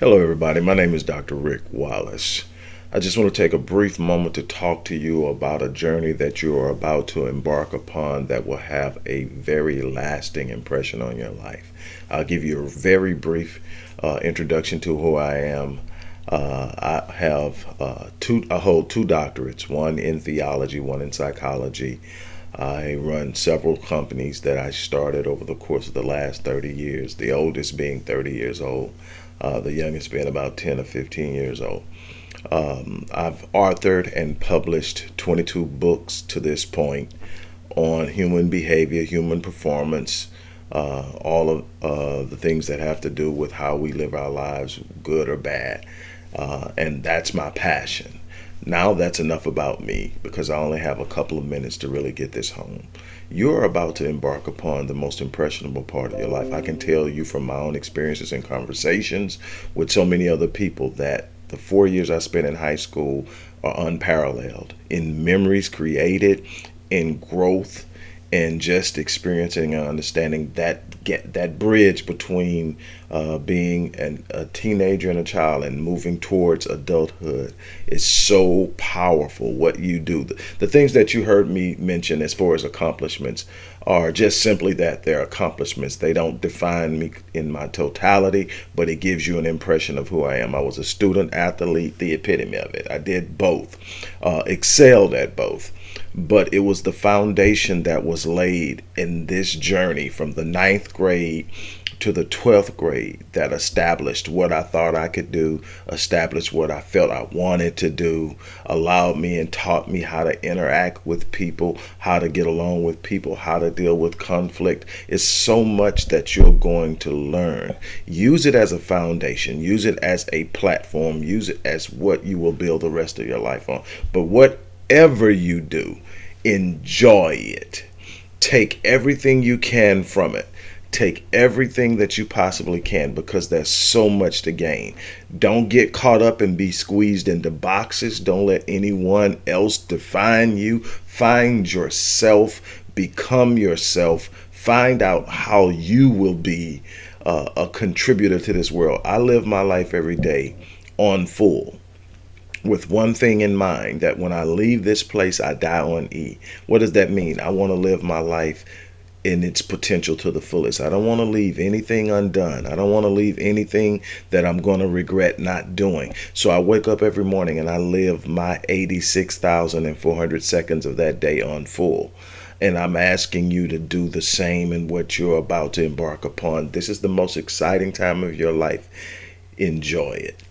Hello, everybody. My name is Dr. Rick Wallace. I just want to take a brief moment to talk to you about a journey that you are about to embark upon that will have a very lasting impression on your life. I'll give you a very brief uh, introduction to who I am. Uh, I have uh, two, I hold two doctorates, one in theology, one in psychology. I run several companies that I started over the course of the last 30 years, the oldest being 30 years old uh, the youngest being about 10 or 15 years old. Um, I've authored and published 22 books to this point on human behavior, human performance, uh, all of uh, the things that have to do with how we live our lives, good or bad. Uh, and that's my passion. Now that's enough about me because I only have a couple of minutes to really get this home. You're about to embark upon the most impressionable part of your life. I can tell you from my own experiences and conversations with so many other people that the four years I spent in high school are unparalleled in memories created, in growth, and just experiencing and understanding that get that bridge between uh, being an, a teenager and a child and moving towards adulthood is so powerful what you do. The, the things that you heard me mention as far as accomplishments are just simply that they're accomplishments. They don't define me in my totality but it gives you an impression of who i am. I was a student athlete the epitome of it. I did both uh, excelled at both but it was the foundation that was laid in this journey from the ninth grade to the 12th grade that established what I thought I could do, established what I felt I wanted to do, allowed me and taught me how to interact with people, how to get along with people, how to deal with conflict. It's so much that you're going to learn. Use it as a foundation, use it as a platform, use it as what you will build the rest of your life on. But what whatever you do, enjoy it. Take everything you can from it. Take everything that you possibly can because there's so much to gain. Don't get caught up and be squeezed into boxes. Don't let anyone else define you. Find yourself, become yourself, find out how you will be uh, a contributor to this world. I live my life every day on full with one thing in mind that when I leave this place, I die on E. What does that mean? I want to live my life in its potential to the fullest. I don't want to leave anything undone. I don't want to leave anything that I'm going to regret not doing. So I wake up every morning and I live my 86,400 seconds of that day on full. And I'm asking you to do the same in what you're about to embark upon. This is the most exciting time of your life. Enjoy it.